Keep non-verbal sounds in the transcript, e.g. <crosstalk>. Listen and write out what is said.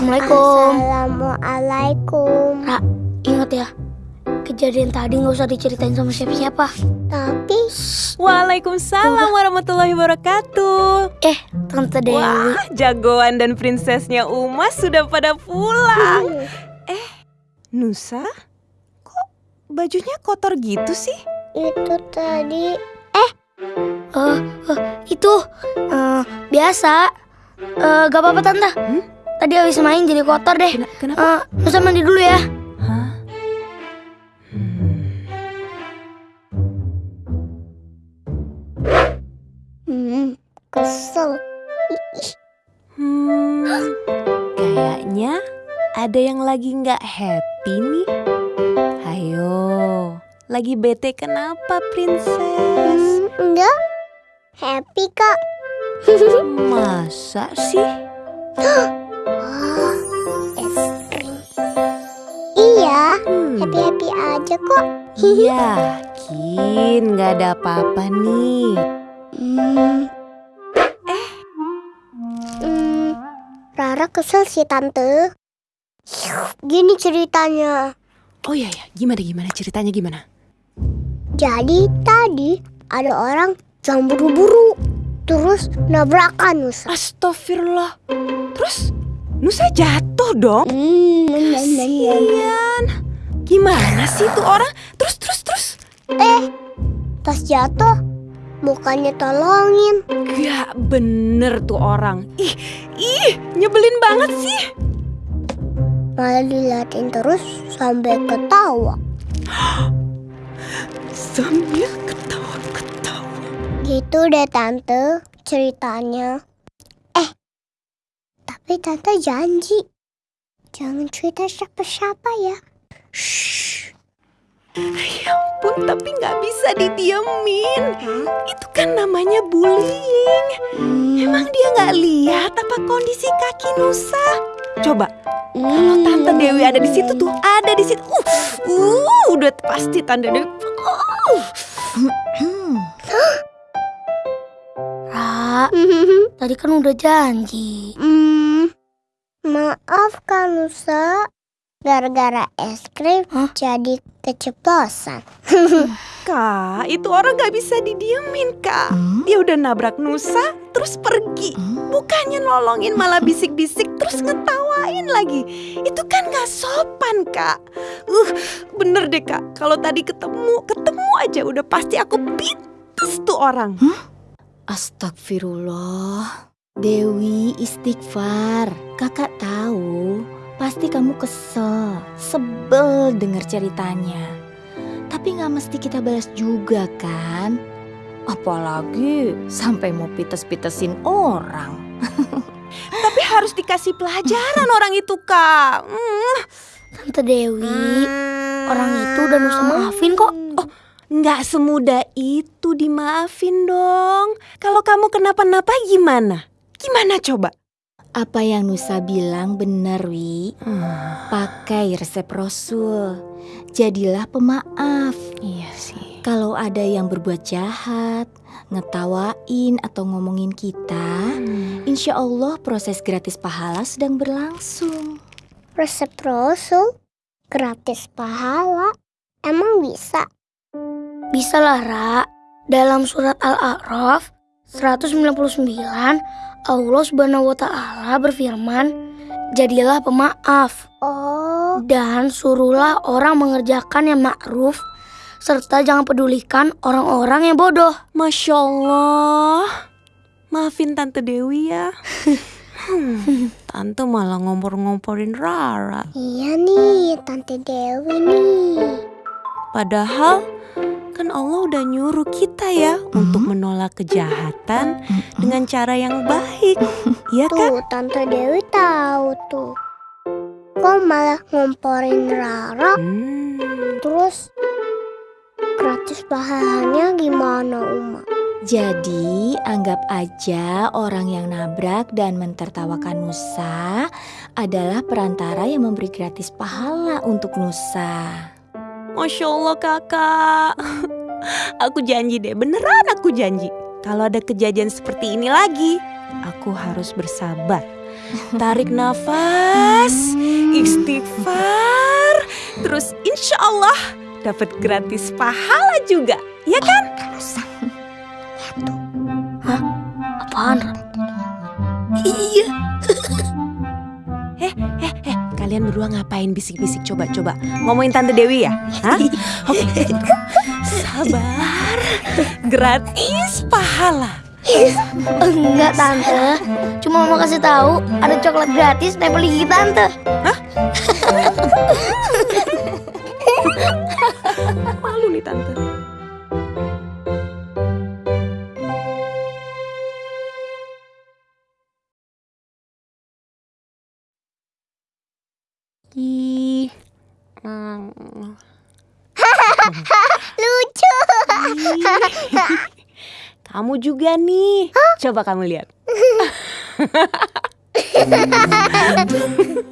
Assalamualaikum. Assalamualaikum. Ra, ingat ya. Kejadian tadi nggak usah diceritain sama siapa-siapa. Tapi Waalaikumsalam warahmatullahi wabarakatuh. Eh, Tante Dewi. Wah, jagoan dan prinsesnya Uma sudah pada pulang. hmm, Nusa, kok bajunya kotor gitu sih? itu tadi Eh, eh, itu eh, biasa. Eh, gak apa-apa Tante. Hmm? Tadi habis main jadi kotor deh. Kena- kenapa? Eh, Nusa mandi dulu ya. Hah? Hmm. kesel. Hmm, kayaknya ada yang lagi nggak happy nih. Hayo, lagi bete kenapa, princess? Hmm, enggak. Happy kak. <laughs> Masa sih? <gasps> aja kok. yakin nggak ada apa-apa nih. Hmm. Eh. Hmm, Rara kesel sih tante. Gini ceritanya. Oh iya ya, gimana gimana ceritanya gimana? Jadi tadi ada orang yang buru-buru terus nabrakan Nusa. Astagfirullah. Terus Nusa jatuh dong. Hmm, Kasian. Gimana sih tuh orang? Terus terus terus. pas jatuh mukanya tolongin. Gak bener tuh orang. Ih, ih, nyebelin banget sih. Malah diliatin terus sampai ketawa. Sambil ketawa-ketawa. Gitu deh tante ceritanya. Eh, tapi tante janji jangan cerita siapa-siapa ya. Shh. Ya ampun, tapi nggak bisa didiemin. Itu kan namanya bullying. Hmm, Emang dia nggak lihat apa kondisi kaki Nusa? Coba, kalau hmm, Tante Dewi ada di situ tuh, ada di situ. Uh, uh, udah pasti Tante Dewi. Uh. Ra, tadi kan udah janji. Hmm, maaf Kak Nusa, gara-gara es krim Hah? jadi keceplosan. <laughs> Kak, itu orang nggak bisa didiemin, Kak. Dia udah nabrak Nusa, terus pergi. Bukannya nolongin malah bisik-bisik terus ngetawain lagi. Itu kan nggak sopan, Kak. Uh, bener deh, Kak. Kalau tadi ketemu, ketemu aja udah pasti aku pites tuh orang. Astagfirullah. Dewi istighfar. Kakak tahu, pasti kamu kesel, sebel denger ceritanya. Tapi nggak mesti kita balas juga kan? Apalagi sampai mau pites-pitesin orang. <laughs> Tapi harus dikasih pelajaran <laughs> orang itu, Kak. Hmm, Tante Dewi, orang itu udah Nusa maafin kok. nggak semudah itu dimaafin dong. Kalau kamu kenapa-napa gimana? Gimana coba? Apa yang Nusa bilang benar, Wi. Pakai resep Rasul. Jadilah pemaaf. Iya sih. Kalau ada yang berbuat jahat, ngetawain atau ngomongin kita, insya Allah proses gratis pahala sedang berlangsung. Resep Rasul gratis pahala. Emang bisa? Bisa lah, Ra. Dalam surat Al-A'raf 199, Allah Subhanahu wa taala berfirman, "Jadilah pemaaf Oh, dan suruhlah orang mengerjakan yang ma'ruf serta jangan pedulikan orang-orang yang bodoh." Masya Allah. Maafin Tante Dewi ya. <laughs> Hmm, Tante malah ngompor-ngomporin Rara. iya nih Tante Dewi nih. Padahal kan Allah udah nyuruh kita ya untuk menolak kejahatan dengan cara yang baik. Iya kan? Tuh, Tante Dewi tahu tuh. Kok malah ngomporin Rara? Hmm, Terus gratis pahalanya gimana, Uma? Jadi anggap aja orang yang nabrak dan mentertawakan Nusa adalah perantara yang memberi gratis pahala untuk Nusa. Masya Allah kakak. <laughs> Aku janji deh, beneran aku janji. Kalau ada kejadian seperti ini lagi, aku harus bersabar. Tarik <laughs> nafas, istighfar, terus insya Allah dapat gratis pahala juga, ya kan? Apaan? Iya. Kalian berdua ngapain bisik-bisik coba-coba ngomongin Tante Dewi ya? Hah? Oke. Sabar. Gratis pahala. Enggak tante, cuma mau kasih tahu ada coklat gratis nempel gigi tante. <laughs> Malu nih Tante. <laughs> Lucu. <laughs> Kamu juga nih. Coba kamu lihat. <laughs>